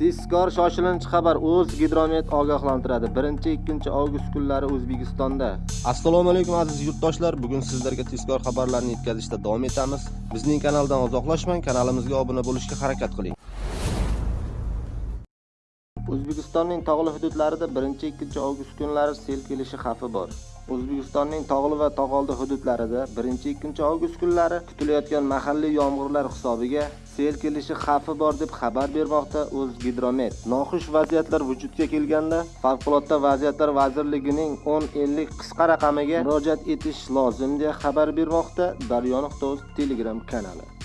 Tezkor shoshilinch xabar o'z Gidromet ogohlantiradi. 1-2 avgust kunlari O'zbekistonda. Assalomu alaykum aziz yurtdoshlar. Bugun sizlarga tezkor xabarlarni yetkazishda davom etamiz. Bizning kanaldan uzoqlashmang, kanalimizga obuna bo'lishga harakat qiling. O'zbekistonning tog'li hududlarida 1-2 avgust kunlari sel kelishi xavfi bor. O'zbekistonning tog'li va tog'oldi hududlarida 1-2 avgust kunlari kutilayotgan mahalliy yomg'irlar hisobiga sel kelishi xavfi bor deb xabar bermoqda O'zgidromet. Noxush vaziyatlar vujudga kelganda Favqulodda vaziyatlar vazirligining 1050 qisqa raqamiga murojaat etish lozim deya xabar bermoqda Daryo.uz Telegram kanali.